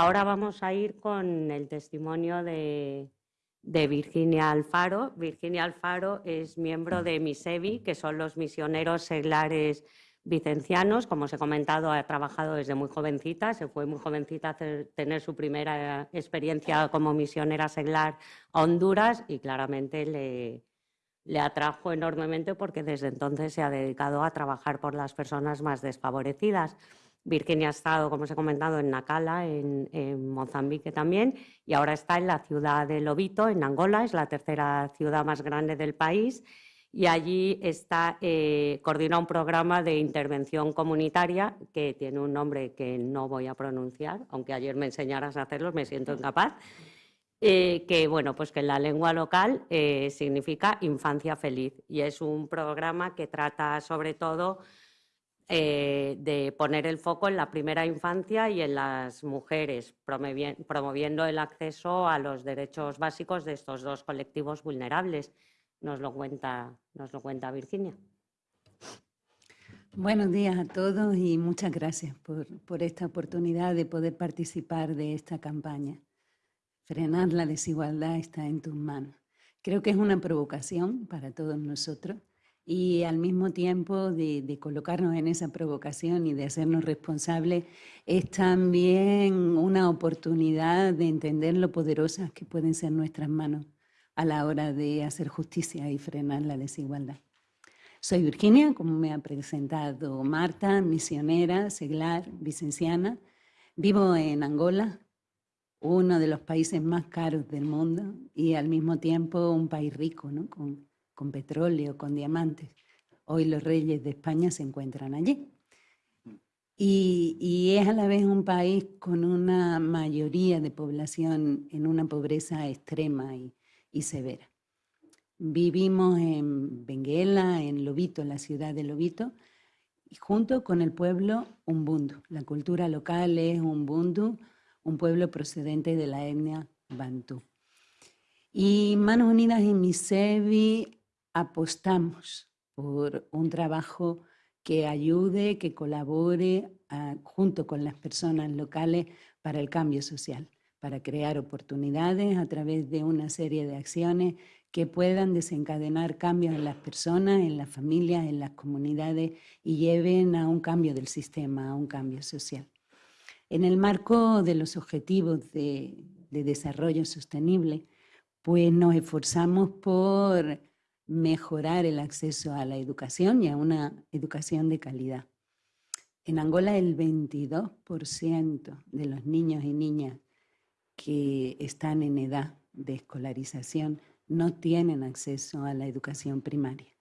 Ahora vamos a ir con el testimonio de, Virginia Alfaro. Virginia Alfaro es miembro de MISEVI, que son los misioneros seglares vicencianos. Como os he comentado, ha trabajado desde muy jovencita, se fue muy jovencita a tener su primera experiencia como misionera seglar a Honduras y claramente le atrajo enormemente porque desde entonces se ha dedicado a trabajar por las personas más desfavorecidas. Virginia ha estado, como os he comentado, en Nacala, en, Mozambique también, y ahora está en la ciudad de Lobito, en Angola, es la tercera ciudad más grande del país, y allí está, eh, coordina un programa de intervención comunitaria que tiene un nombre que no voy a pronunciar, aunque ayer me enseñaras a hacerlo, me siento incapaz, eh, que bueno, pues que en la lengua local eh, significa infancia feliz, y es un programa que trata sobre todo eh, de poner el foco en la primera infancia y en las mujeres, promoviendo el acceso a los derechos básicos de estos dos colectivos vulnerables. Nos lo cuenta, nos lo cuenta Virginia. Buenos días a todos y muchas gracias por, por esta oportunidad de poder participar de esta campaña. Frenar la desigualdad está en tus manos. Creo que es una provocación para todos nosotros y al mismo tiempo de, colocarnos en esa provocación y de hacernos responsables, es también una oportunidad de entender lo poderosas que pueden ser nuestras manos a la hora de hacer justicia y frenar la desigualdad. Soy Virginia, como me ha presentado Marta, misionera, seglar, vicenciana. Vivo en Angola, uno de los países más caros del mundo y al mismo tiempo un país rico, ¿no? Con petróleo, con diamantes. Hoy los reyes de España se encuentran allí. Y, es a la vez un país con una mayoría de población en una pobreza extrema y, severa. Vivimos en Benguela, en Lobito, la ciudad de Lobito, y junto con el pueblo Umbundu. La cultura local es Umbundu, un pueblo procedente de la etnia Bantú. Y Manos Unidas en Misevi apostamos por un trabajo que ayude, que colabore ah, junto con las personas locales para el cambio social, para crear oportunidades a través de una serie de acciones que puedan desencadenar cambios en las personas, en las familias, en las comunidades y lleven a un cambio del sistema, a un cambio social. En el marco de los objetivos de, de desarrollo sostenible, pues nos esforzamos por mejorar el acceso a la educación y a una educación de calidad. En Angola el 22% de los niños y niñas que están en edad de escolarización no tienen acceso a la educación primaria.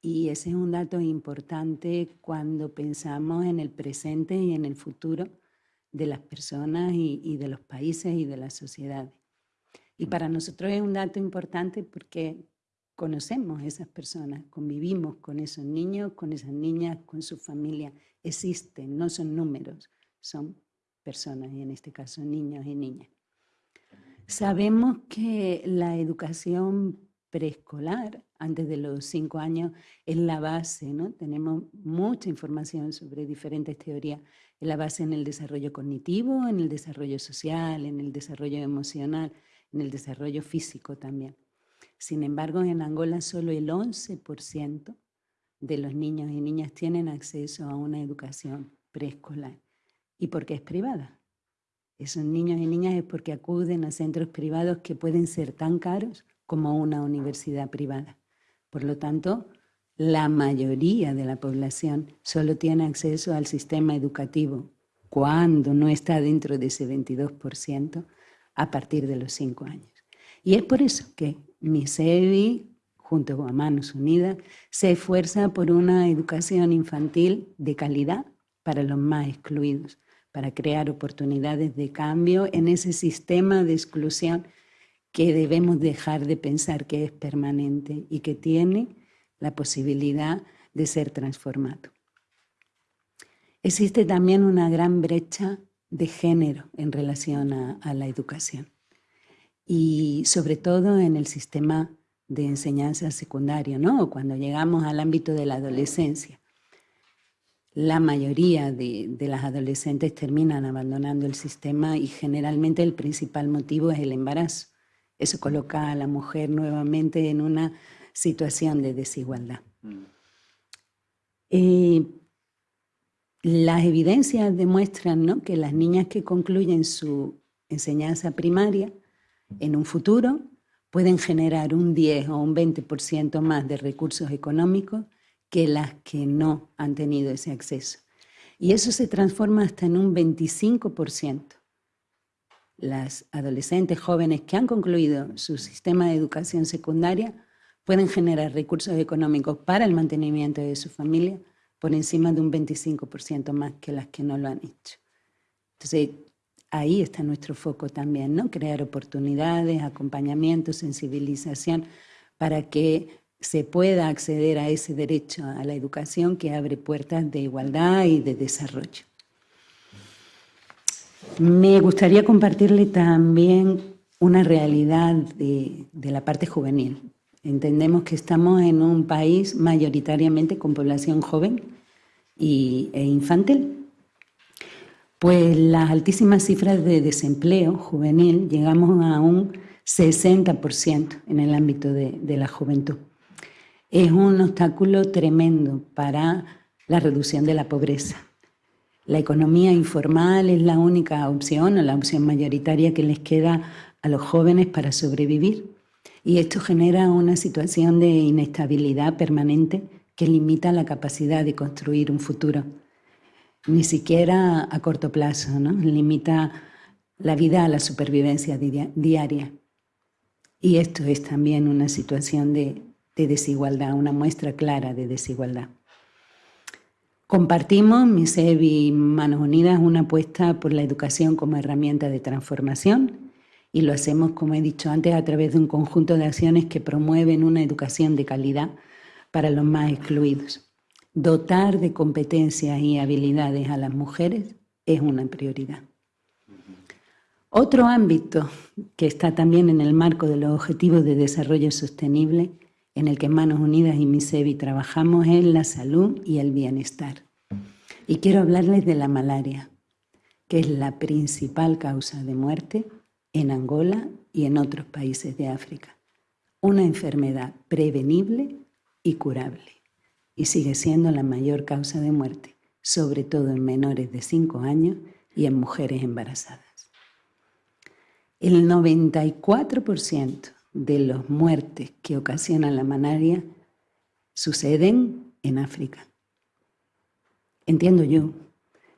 Y ese es un dato importante cuando pensamos en el presente y en el futuro de las personas y, y de los países y de las sociedades. Y para nosotros es un dato importante porque conocemos a esas personas, convivimos con esos niños, con esas niñas, con su familia. Existen, no son números, son personas, y en este caso niños y niñas. Sabemos que la educación preescolar, antes de los cinco años, es la base, ¿no? Tenemos mucha información sobre diferentes teorías, es la base en el desarrollo cognitivo, en el desarrollo social, en el desarrollo emocional, en el desarrollo físico también. Sin embargo, en Angola solo el 11% de los niños y niñas tienen acceso a una educación preescolar. ¿Y por qué es privada? Esos niños y niñas es porque acuden a centros privados que pueden ser tan caros como una universidad privada. Por lo tanto, la mayoría de la población solo tiene acceso al sistema educativo cuando no está dentro de ese 22% a partir de los 5 años. Y es por eso que MISEVI, junto a Manos Unidas, se esfuerza por una educación infantil de calidad para los más excluidos, para crear oportunidades de cambio en ese sistema de exclusión que debemos dejar de pensar que es permanente y que tiene la posibilidad de ser transformado. Existe también una gran brecha de género en relación a la educación y sobre todo en el sistema de enseñanza secundaria, ¿no? cuando llegamos al ámbito de la adolescencia. la mayoría de, las adolescentes terminan abandonando el sistema y generalmente el principal motivo es el embarazo. Eso coloca a la mujer nuevamente en una situación de desigualdad. Mm. Eh, las evidencias demuestran que las niñas que concluyen su enseñanza primaria en un futuro pueden generar un 10 o un 20% más de recursos económicos que las que no han tenido ese acceso. Y eso se transforma hasta en un 25%. Las adolescentes jóvenes que han concluido su sistema de educación secundaria pueden generar recursos económicos para el mantenimiento de su familia por encima de un 25% más que las que no lo han hecho. Entonces, ahí está nuestro foco también, ¿no? Crear oportunidades, acompañamiento, sensibilización, para que se pueda acceder a ese derecho a la educación que abre puertas de igualdad y de desarrollo. Me gustaría compartirle también una realidad de, la parte juvenil. Entendemos que estamos en un país mayoritariamente con población joven y, e infantil. Pues las altísimas cifras de desempleo juvenil llegamos a un 60% en el ámbito de la juventud. Es un obstáculo tremendo para la reducción de la pobreza. La economía informal es la única opción o la opción mayoritaria que les queda a los jóvenes para sobrevivir. Y esto genera una situación de inestabilidad permanente que limita la capacidad de construir un futuro, ni siquiera a corto plazo, limita la vida a la supervivencia diaria. Y esto es también una situación de de desigualdad, una muestra clara de desigualdad. Compartimos, MISEB y Manos Unidas, una apuesta por la educación como herramienta de transformación y lo hacemos, como he dicho antes, a través de un conjunto de acciones que promueven una educación de calidad para los más excluidos. Dotar de competencias y habilidades a las mujeres es una prioridad. Otro ámbito que está también en el marco de los Objetivos de Desarrollo Sostenible en el que Manos Unidas y MISEBI trabajamos es la salud y el bienestar. Y quiero hablarles de la malaria, que es la principal causa de muerte en Angola y en otros países de África. Una enfermedad prevenible y curable. Y sigue siendo la mayor causa de muerte, sobre todo en menores de 5 años y en mujeres embarazadas. El 94% de las muertes que ocasiona la malaria suceden en África. Entiendo yo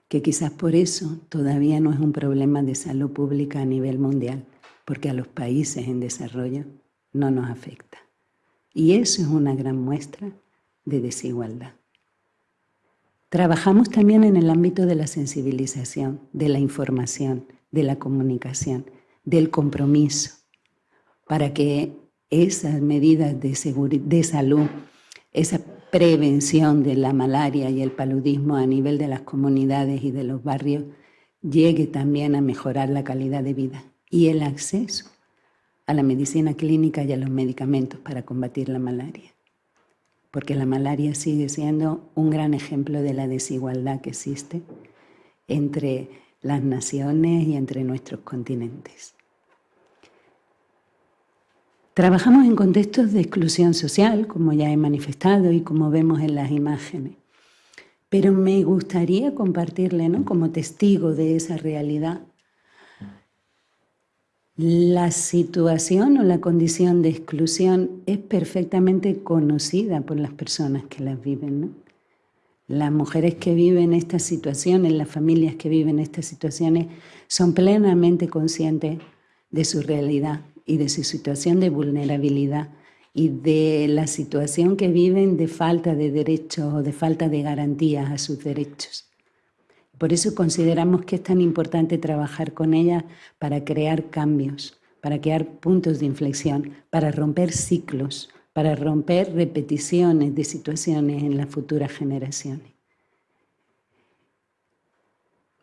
que quizás por eso todavía no es un problema de salud pública a nivel mundial, porque a los países en desarrollo no nos afecta. Y eso es una gran muestra de desigualdad. Trabajamos también en el ámbito de la sensibilización, de la información, de la comunicación, del compromiso, para que esas medidas de, de salud, esa prevención de la malaria y el paludismo a nivel de las comunidades y de los barrios llegue también a mejorar la calidad de vida y el acceso a la medicina clínica y a los medicamentos para combatir la malaria. Porque la malaria sigue siendo un gran ejemplo de la desigualdad que existe entre las naciones y entre nuestros continentes. Trabajamos en contextos de exclusión social, como ya he manifestado y como vemos en las imágenes. Pero me gustaría compartirle, ¿no? como testigo de esa realidad, la situación o la condición de exclusión es perfectamente conocida por las personas que las viven. Las mujeres que viven estas situaciones, las familias que viven estas situaciones, son plenamente conscientes de su realidad y de su situación de vulnerabilidad y de la situación que viven de falta de derechos o de falta de garantías a sus derechos. Por eso consideramos que es tan importante trabajar con ellas para crear cambios, para crear puntos de inflexión, para romper ciclos, para romper repeticiones de situaciones en las futuras generaciones.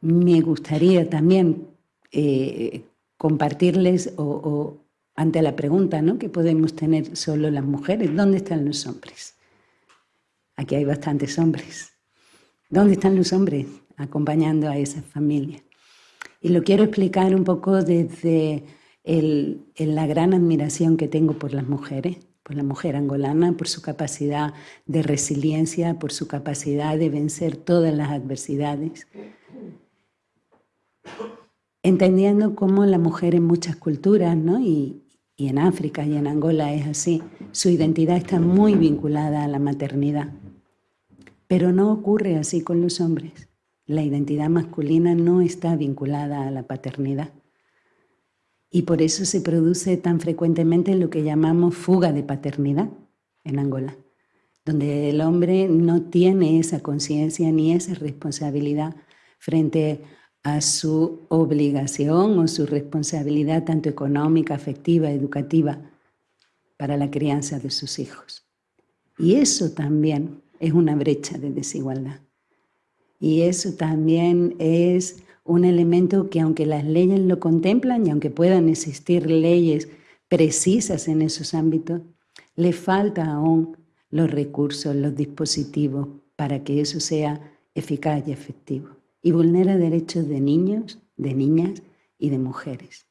Me gustaría también eh, compartirles o, ante la pregunta ¿no? que podemos tener solo las mujeres, ¿dónde están los hombres? Aquí hay bastantes hombres. ¿Dónde están los hombres acompañando a esas familias? Y lo quiero explicar un poco desde la gran admiración que tengo por las mujeres, por la mujer angolana, por su capacidad de resiliencia, por su capacidad de vencer todas las adversidades. Entendiendo cómo la mujer en muchas culturas, ¿no? y en África y en Angola es así, su identidad está muy vinculada a la maternidad. Pero no ocurre así con los hombres. La identidad masculina no está vinculada a la paternidad. Y por eso se produce tan frecuentemente lo que llamamos fuga de paternidad en Angola, donde el hombre no tiene esa conciencia ni esa responsabilidad frente a su obligación o su responsabilidad tanto económica, afectiva, educativa para la crianza de sus hijos. Y eso también es una brecha de desigualdad. Y eso también es un elemento que aunque las leyes lo contemplan y aunque puedan existir leyes precisas en esos ámbitos, le falta aún los recursos, los dispositivos para que eso sea eficaz y efectivo. Y vulnera derechos de niños, de niñas y de mujeres.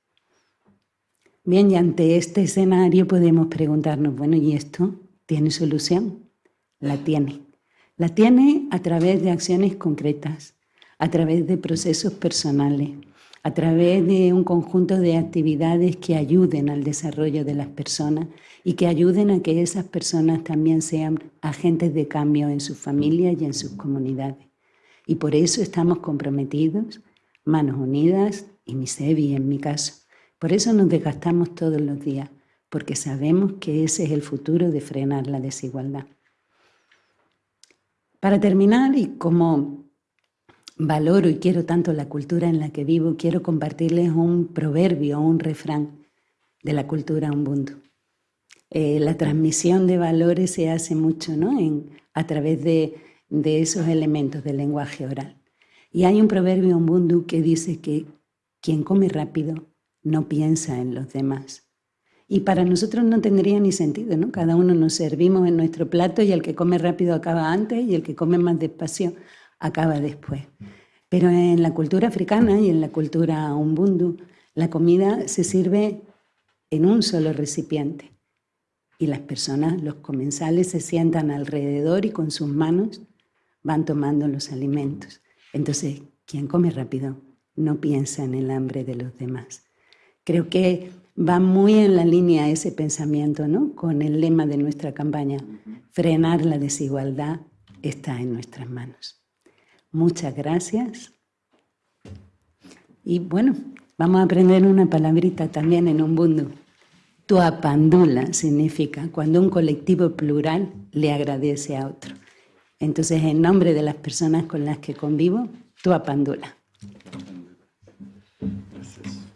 Bien, y ante este escenario podemos preguntarnos, bueno, ¿y esto tiene solución? La tiene. La tiene a través de acciones concretas, a través de procesos personales, a través de un conjunto de actividades que ayuden al desarrollo de las personas y que ayuden a que esas personas también sean agentes de cambio en sus familias y en sus comunidades. Y por eso estamos comprometidos, manos unidas, y mi SEBI en mi caso. Por eso nos desgastamos todos los días, porque sabemos que ese es el futuro de frenar la desigualdad. Para terminar, y como valoro y quiero tanto la cultura en la que vivo, quiero compartirles un proverbio, un refrán de la cultura Ubuntu. Eh, la transmisión de valores se hace mucho ¿no? a través de, esos elementos del lenguaje oral. Y hay un proverbio Ubuntu que dice que quien come rápido no piensa en los demás. Y para nosotros no tendría ni sentido, ¿no? Cada uno nos servimos en nuestro plato y el que come rápido acaba antes y el que come más despacio acaba después. Pero en la cultura africana y en la cultura umbundu, la comida se sirve en un solo recipiente. Y las personas, los comensales, se sientan alrededor y con sus manos van tomando los alimentos. Entonces, quien come rápido no piensa en el hambre de los demás. Creo que va muy en la línea ese pensamiento, ¿no? Con el lema de nuestra campaña, frenar la desigualdad está en nuestras manos. Muchas gracias. Y bueno, vamos a aprender una palabrita también en un mundo. Tuapandula significa cuando un colectivo plural le agradece a otro. Entonces, en nombre de las personas con las que convivo, tuapandula.